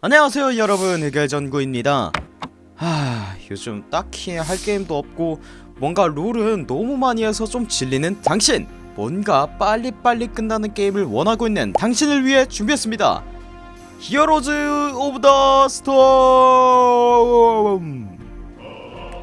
안녕하세요 여러분. 해결전구입니다. 하... 요즘 딱히 할 게임도 없고 뭔가 롤은 너무 많이 해서 좀 질리는 당신. 뭔가 빨리빨리 끝나는 게임을 원하고 있는 당신을 위해 준비했습니다. 히어로즈 오브 더 스톰!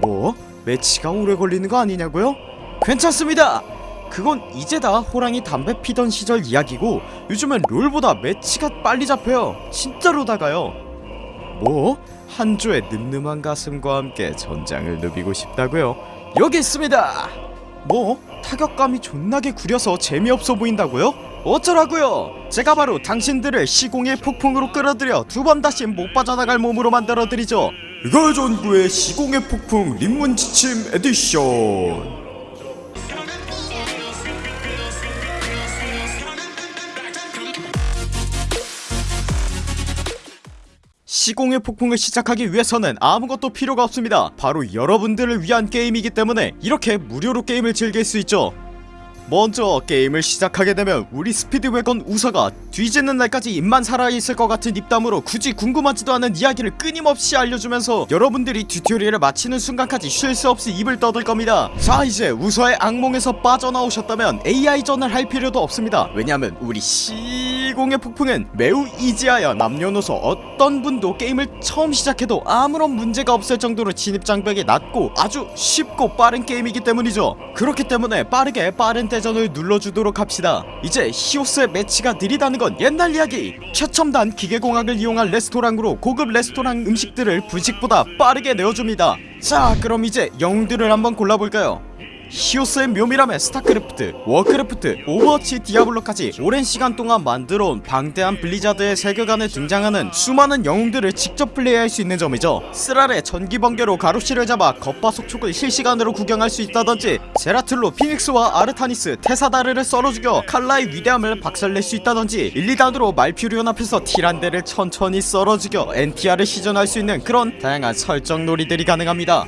뭐? 매치가 오래 걸리는 거 아니냐고요? 괜찮습니다 그건 이제 다 호랑이 담배 피던 시절 이야기고 요즘은 롤보다 매치가 빨리 잡혀요 진짜로다가요 뭐? 한 조의 늠름한 가슴과 함께 전장을 누비고 싶다고요? 여기 있습니다 뭐? 타격감이 존나게 구려서 재미없어 보인다고요? 어쩌라고요 제가 바로 당신들을 시공의 폭풍으로 끌어들여 두 번 다시 못 빠져나갈 몸으로 만들어드리죠 해결전구의 시공의 폭풍 입문 지침 에디션 시공의 폭풍을 시작하기 위해서는 아무것도 필요가 없습니다. 바로 여러분들을 위한 게임이기 때문에 이렇게 무료로 게임을 즐길 수 있죠 먼저 게임을 시작하게 되면 우리 스피드웨건 우사가 뒤지는 날까지 입만 살아있을 것 같은 입담으로 굳이 궁금하지도 않은 이야기를 끊임없이 알려주면서 여러분들이 튜토리얼을 마치는 순간까지 쉴 수 없이 입을 떠들 겁니다. 자 이제 우사의 악몽에서 빠져나오셨다면 AI전을 할 필요도 없습니다. 왜냐하면 우리 시공의 폭풍은 매우 이지하여 남녀노소 어떤 분도 게임을 처음 시작해도 아무런 문제가 없을 정도로 진입장벽이 낮고 아주 쉽고 빠른 게임이기 때문이죠. 그렇기 때문에 빠르게 빠른 대 전을 눌러주도록 합시다. 이제 히오스의 매치가 느리다는 건 옛날 이야기. 최첨단 기계공학을 이용한 레스토랑으로 고급 레스토랑 음식들을 분식보다 빠르게 내어줍니다. 자 그럼 이제 영웅들을 한번 골라볼까요 히오스의 묘미라면 스타크래프트, 워크래프트, 오버워치, 디아블로까지 오랜 시간 동안 만들어온 방대한 블리자드의 세계관에 등장하는 수많은 영웅들을 직접 플레이할 수 있는 점이죠. 쓰랄의 전기번개로 가로쉬를 잡아 겉바 속촉을 실시간으로 구경할 수 있다던지 제라틀로 피닉스와 아르타니스, 태사다르를 썰어 죽여 칼라의 위대함을 박살낼 수 있다던지 일리단으로 말퓨리온 앞에서 티란데를 천천히 썰어 죽여 NTR을 시전할 수 있는 그런 다양한 설정 놀이들이 가능합니다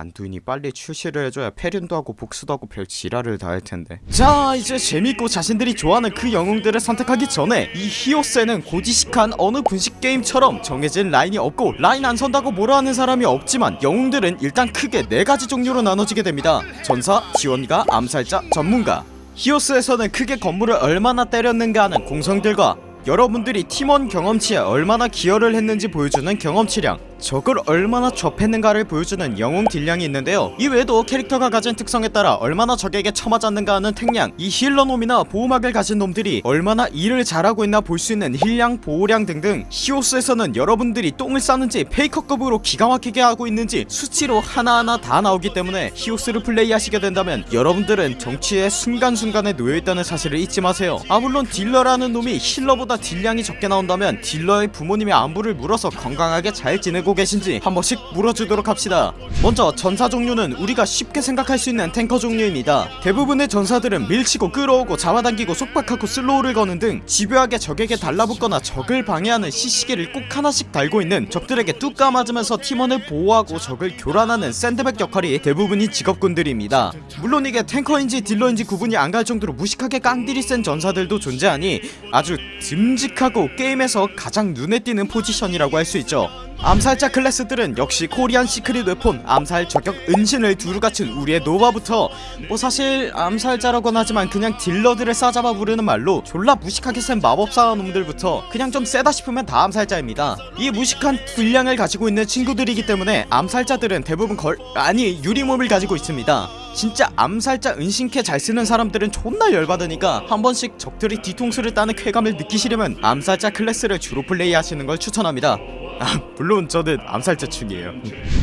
안두인이 빨리 출시를 해줘야 패륜도 하고 복수도 하고 별 지랄을 다 할텐데. 자 이제 재밌고 자신들이 좋아하는 그 영웅들을 선택하기 전에 이 히오스에는 고지식한 어느 분식 게임처럼 정해진 라인이 없고 라인 안 선다고 뭐라 하는 사람이 없지만 영웅들은 일단 크게 네가지 종류로 나눠지게 됩니다. 전사, 지원가, 암살자, 전문가. 히오스에서는 크게 건물을 얼마나 때렸는가 하는 공성딜과 여러분들이 팀원 경험치에 얼마나 기여를 했는지 보여주는 경험치량 적을 얼마나 팼는가를 보여주는 영웅 딜량이 있는데요. 이 외에도 캐릭터가 가진 특성에 따라 얼마나 적에게 처맞았는가 하는 탱량 이 healer놈이나 보호막을 가진 놈들이 얼마나 일을 잘하고 있나 볼 수 있는 힐량 보호량 등등 히오스에서는 여러분들이 똥을 싸는지 페이커급으로 기가 막히게 하고 있는지 수치로 하나하나 다 나오기 때문에 히오스를 플레이하시게 된다면 여러분들은 정치의 순간순간에 놓여있다는 사실을 잊지 마세요. 아 물론 딜러라는 놈이 healer보다 딜량이 적게 나온다면 딜러의 부모님의 안부를 물어서 건강하게 잘 지내고 계신지 한 번씩 물어주도록 합시다. 먼저 전사 종류는 우리가 쉽게 생각할 수 있는 탱커 종류입니다. 대부분의 전사들은 밀치고 끌어오고 잡아당기고 속박하고 slow를 거는 등 집요하게 적에게 달라붙거나 적을 방해하는 CC기를 꼭 하나씩 달고 있는 적들에게 뚜까맞으면서 팀원을 보호하고 적을 교란하는 샌드백 역할이 대부분이 직업군들입니다. 물론 이게 탱커인지 딜러인지 구분이 안 갈 정도로 무식하게 깡딜이 센 전사들도 존재하니 아주 듬직하고 게임에서 가장 눈에 띄는 포지션이라고 할 수 있죠 암살자 클래스들은 역시 Korean secret weapon 암살 저격 은신을 두루 갖춘 우리의 노바부터 뭐 사실 암살자라곤 하지만 그냥 딜러들을 싸잡아 부르는 말로 졸라 무식하게 센 마법사 놈들부터 그냥 좀 세다 싶으면 다 암살자입니다. 이 무식한 딜량을 가지고 있는 친구들이기 때문에 암살자들은 대부분 걸 아니 유리몸을 가지고 있습니다. 진짜 암살자 은신캐 잘 쓰는 사람들은 존나 열받으니까 한 번씩 적들이 뒤통수를 따는 쾌감을 느끼시려면 암살자 클래스를 주로 플레이하시는 걸 추천합니다. 아 물론 저는 암살자충이에요.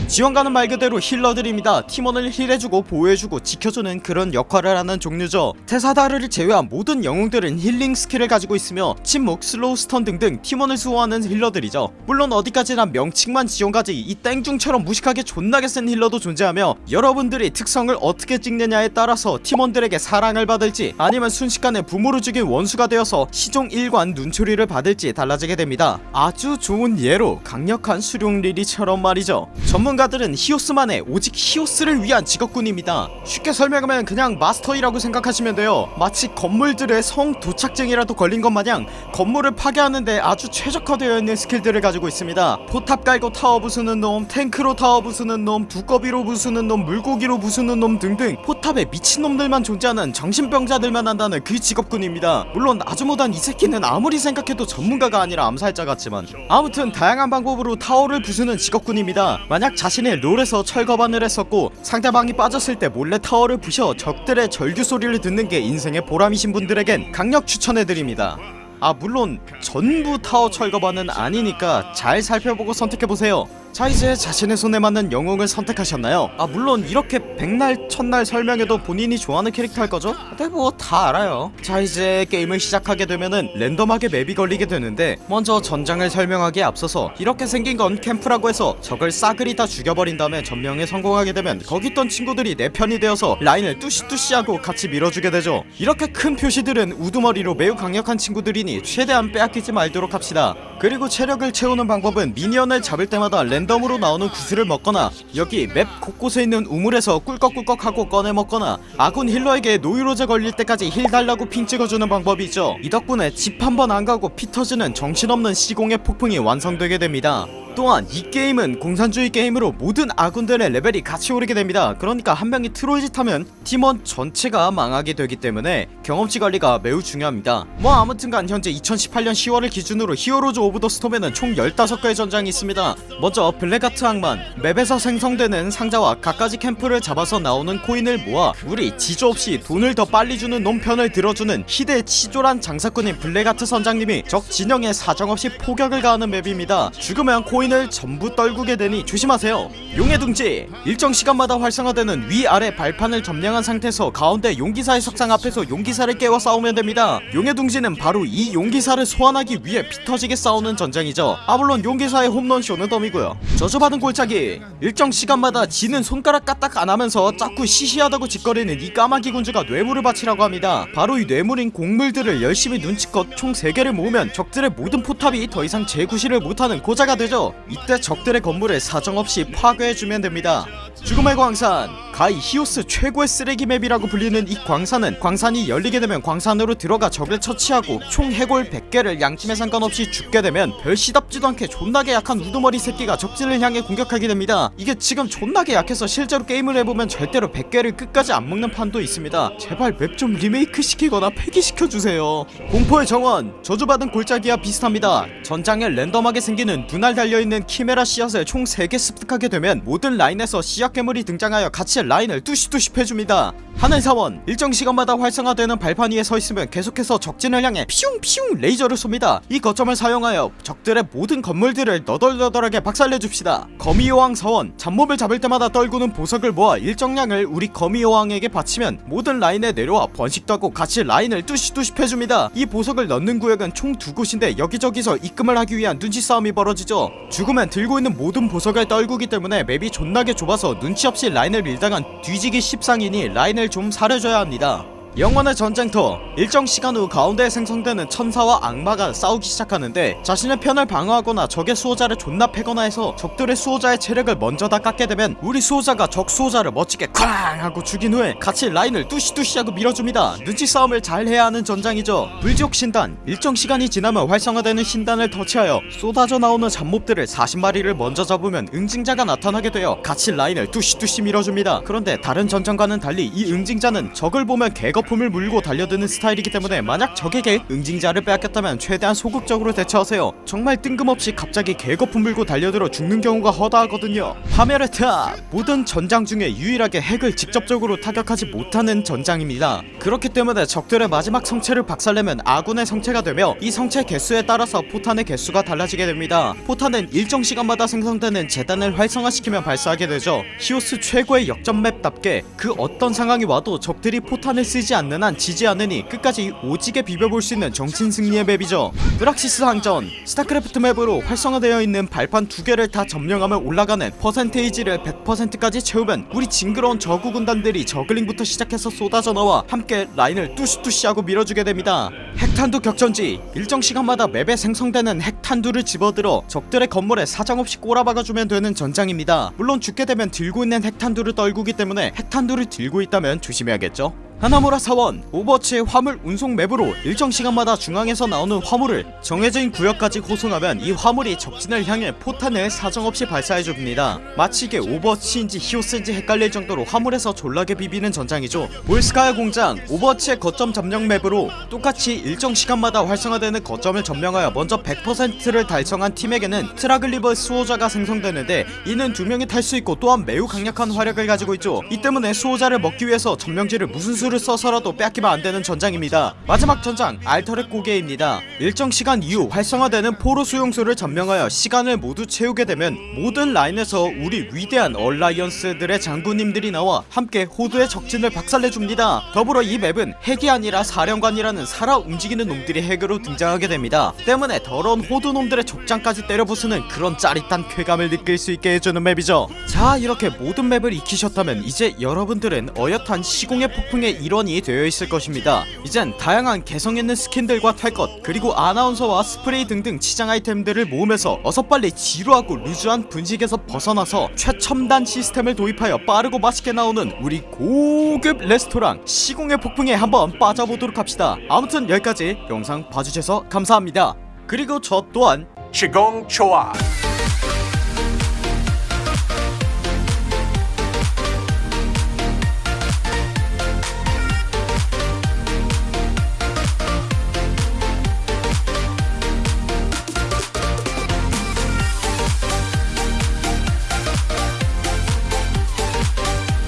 지원가는 말 그대로 힐러들입니다. 팀원을 heal해주고 보호해주고 지켜주는 그런 역할을 하는 종류죠. 테사다르를 제외한 모든 영웅들은 힐링 스킬을 가지고 있으며 침묵, slow stun 등등 팀원을 수호하는 힐러들이죠. 물론 어디까지나 명칭만 지원가지 이 땡중처럼 무식하게 존나게 센 힐러도 존재하며 여러분들이 특성을 어떻게 찍느냐에 따라서 팀원들에게 사랑을 받을지 아니면 순식간에 부모를 죽인 원수가 되어서 시종일관 눈초리를 받을지 달라지게 됩니다. 아주 좋은 예로 강력한 수룡 리리처럼 말이죠. 전문 전문가들은 히오스만의 오직 히오스를 위한 직업군입니다. 쉽게 설명하면 그냥 마스터 이라고 생각하시면 돼요. 마치 건물들의 성 도착증이라도 걸린 것 마냥 건물을 파괴하는데 아주 최적화되어 있는 스킬들을 가지고 있습니다. 포탑 깔고 타워 부수는 놈 탱크로 타워 부수는 놈 두꺼비로 부수는 놈 물고기로 부수는 놈 등등 포탑에 미친놈들만 존재하는 정신병자들만 한다는 그 직업군입니다. 물론 아즈모단 이 새끼는 아무리 생각해도 전문가가 아니라 암살자 같지만 아무튼 다양한 방법으로 타워를 부수는 직업군입니다. 만약 자신이 롤에서 철거반을 했었고 상대방이 빠졌을 때 몰래 타워를 부셔 적들의 절규 소리를 듣는 게 인생의 보람이신 분들에겐 강력 추천해드립니다. 아 물론 전부 타워 철거반은 아니니까 잘 살펴보고 선택해보세요 자 이제 자신의 손에 맞는 영웅을 선택하셨나요? 아 물론 이렇게 백날 천날 설명해도 본인이 좋아하는 캐릭터 할 거죠? 네 뭐 다 알아요 자 이제 게임을 시작하게 되면은 랜덤하게 맵이 걸리게 되는데 먼저 전장을 설명하기에 앞서서 이렇게 생긴 건 캠프라고 해서 적을 싸그리 다 죽여버린 다음에 점령에 성공하게 되면 거기 있던 친구들이 내 편이 되어서 라인을 뚜시뚜시하고 같이 밀어주게 되죠 이렇게 큰 표시들은 우두머리로 매우 강력한 친구들이니 최대한 빼앗기지 말도록 합시다 그리고 체력을 채우는 방법은 minion을 잡을 때마다 랜덤으로 나오는 구슬을 먹거나 여기 맵 곳곳에 있는 우물에서 꿀꺽꿀꺽하고 꺼내 먹거나 아군 힐러에게 노이로제 걸릴 때까지 heal 달라고 ping 찍어주는 방법이 있죠. 이 덕분에 집 한 번 안가고 피 터지는 정신없는 시공의 폭풍이 완성되게 됩니다 또한 이 게임은 공산주의 게임으로 모든 아군들의 레벨이 같이 오르게 됩니다. 그러니까 한 명이 트롤짓 하면 팀원 전체가 망하게 되기 때문에 경험치 관리가 매우 중요합니다. 뭐 아무튼간 현재 2018년 10월을 기준으로 Heroes of the Storm에는 총 15개의 전장이 있습니다. 먼저 블랙하트 항만 맵에서 생성되는 상자와 갖가지 캠프를 잡아서 나오는 코인을 모아 우리 지조 없이 돈을 더 빨리 주는 놈 편을 들어주는 희대 치졸한 장사꾼인 블랙하트 선장님이 적 진영에 사정없이 포격을 가하는 맵입니다. 죽으면 코인 코인을 전부 떨구게 되니 조심하세요. 용의 둥지. 일정 시간마다 활성화되는 위아래 발판을 점령한 상태에서 가운데 용기사의 석상 앞에서 용기사를 깨워 싸우면 됩니다. 용의 둥지는 바로 이 용기사를 소환하기 위해 피터지게 싸우는 전장이죠. 아 물론 용기사의 홈런쇼는 덤이고요. 저주받은 골짜기. 일정 시간마다 지는 손가락 까딱 안하면서 자꾸 시시하다고 지껄이는 이 까마귀 군주가 뇌물을 바치라고 합니다. 바로 이 뇌물인 곡물들을 열심히 눈치껏 총 3개를 모으면 적들의 모든 포탑이 더 이상 제구실을 못하는 고자가 되죠 이때 적들의 건물을 사정없이 파괴해주면 됩니다 죽음의 광산 가히 히오스 최고의 쓰레기 맵이라고 불리는 이 광산은 광산이 열리게 되면 광산으로 들어가 적을 처치하고 총 해골 100개를 양팀에 상관없이 줍게 되면 별 시답지도 않게 존나게 약한 우두머리 새끼가 적진을 향해 공격하게 됩니다. 이게 지금 존나게 약해서 실제로 게임을 해보면 절대로 100개를 끝까지 안 먹는 판도 있습니다. 제발 맵 좀 리메이크 시키거나 폐기시켜주세요. 공포의 정원 저주받은 골짜기와 비슷합니다. 전장에 랜덤하게 생기는 눈알 달려있는 키메라 씨앗을 총 3개 습득하게 되면 모든 라인에서 씨앗 괴물이 등장하여 같이 라인을 뚜시뚜시 패줍니다. 하늘 사원 일정 시간마다 활성화되는 발판 위에 서있으면 계속해서 적진을 향해 피웅피웅 레이저를 쏩니다. 이 거점을 사용하여 적들의 모든 건물들을 너덜너덜하게 박살내줍시다. 거미여왕 사원 잡몹을 잡을 때마다 떨구는 보석을 모아 일정량을 우리 거미여왕에게 바치면 모든 라인에 내려와 번식도 하고 같이 라인을 뚜시뚜시 패줍니다. 이 보석을 넣는 구역은 총 두 곳인데 여기저기서 입금을 하기 위한 눈치 싸움이 벌어지죠. 죽으면 들고 있는 모든 보석을 떨구기 때문에 맵이 존나게 좁아서 눈치 없이 라인을 밀다간 뒤지기 십상이니 라인을 좀 사려줘야 합니다 영원의 전쟁터. 일정 시간 후 가운데에 생성되는 천사와 악마가 싸우기 시작하는데 자신의 편을 방어하거나 적의 수호자를 존나 패거나 해서 적들의 수호자의 체력을 먼저 다 깎게 되면 우리 수호자가 적 수호자를 멋지게 쾅 하고 죽인 후에 같이 라인을 뚜시뚜시 하고 밀어줍니다. 눈치 싸움을 잘 해야 하는 전장이죠. 불지옥 신단. 일정 시간이 지나면 활성화되는 신단을 터치하여 쏟아져 나오는 잡몹들을 40마리를 먼저 잡으면 응징자가 나타나게 되어 같이 라인을 뚜시뚜시 밀어줍니다. 그런데 다른 전장과는 달리 이 응징자는 적을 보면 개겁 거품을 물고 달려드는 스타일이기 때문에 만약 적에게 응징자를 빼앗겼다면 최대한 소극적으로 대처하세요. 정말 뜬금없이 갑자기 개거품 물고 달려들어 죽는 경우가 허다하거든요. 파멸의 탑 모든 전장 중에 유일하게 핵을 직접적으로 타격하지 못하는 전장입니다. 그렇기 때문에 적들의 마지막 성채를 박살내면 아군의 성채가 되며 이 성채 개수에 따라서 포탄의 개수가 달라지게 됩니다. 포탄은 일정 시간마다 생성되는 제단을 활성화시키면 발사하게 되죠. 히오스 최고의 역전 맵답게 그 어떤 상황이 와도 적들이 포탄을 쓰지 않는 한 지지 않으니 끝까지 오지게 비벼볼 수 있는 정신 승리의 맵이죠. 브락시스 항전 스타크래프트 맵으로 활성화되어 있는 발판 두 개를 다 점령하면 올라가는 퍼센테이지를 100%까지 채우면 우리 징그러운 저그 군단들이 저글링부터 시작해서 쏟아져 나와 함께 라인을 뚜시뚜시하고 밀어주게 됩니다. 핵탄두 격전지 일정 시간마다 맵에 생성되는 핵탄두를 집어들어 적들의 건물에 사정없이 꼬라박아주면 되는 전장입니다. 물론 죽게 되면 들고 있는 핵탄두를 떨구기 때문에 핵탄두를 들고 있다면 조심해야겠죠 하나무라 사원 오버워치의 화물 운송 맵으로 일정 시간마다 중앙에서 나오는 화물을 정해진 구역까지 호송하면 이 화물이 적진을 향해 포탄을 사정없이 발사해줍니다. 마치 이게 오버워치인지 히오스인지 헷갈릴 정도로 화물에서 졸라게 비비는 전장이죠. 볼스카야 공장 오버워치의 거점 점령 맵으로 똑같이 일정 시간마다 활성화되는 거점을 점령하여 먼저 100%를 달성한 팀에게는 트리글라브 수호자가 생성되는데 이는 두 명이 탈 수 있고 또한 매우 강력한 화력을 가지고 있죠. 이 때문에 수호자를 먹기 위해서 점령지를 무슨 수를 써서라도 빼앗기면 안되는 전장입니다. 마지막 전장 알터랙 고개입니다. 일정 시간 이후 활성화되는 포로 수용소를 점령하여 시간을 모두 채우게 되면 모든 라인에서 우리 위대한 얼라이언스들의 장군님들이 나와 함께 호드의 적진을 박살내줍니다. 더불어 이 맵은 핵이 아니라 사령관이라는 살아 움직이는 놈들이 핵으로 등장하게 됩니다. 때문에 더러운 호드 놈들의 족장까지 때려부수는 그런 짜릿한 쾌감을 느낄 수 있게 해주는 맵이죠. 자 이렇게 모든 맵을 익히셨다면 이제 여러분들은 어엿한 시공의 폭풍 의 일원이 되어 있을 것입니다. 이젠 다양한 개성 있는 스킨들과 탈것 그리고 아나운서와 스프레이 등등 치장 아이템들을 모으면서 어서 빨리 지루하고 루즈한 분식에서 벗어나서 최첨단 시스템을 도입하여 빠르고 맛있게 나오는 우리 고급 레스토랑 시공의 폭풍에 한번 빠져보도록 합시다. 아무튼 여기까지 영상 봐주셔서 감사합니다. 그리고 저 또한 Shigong Choa.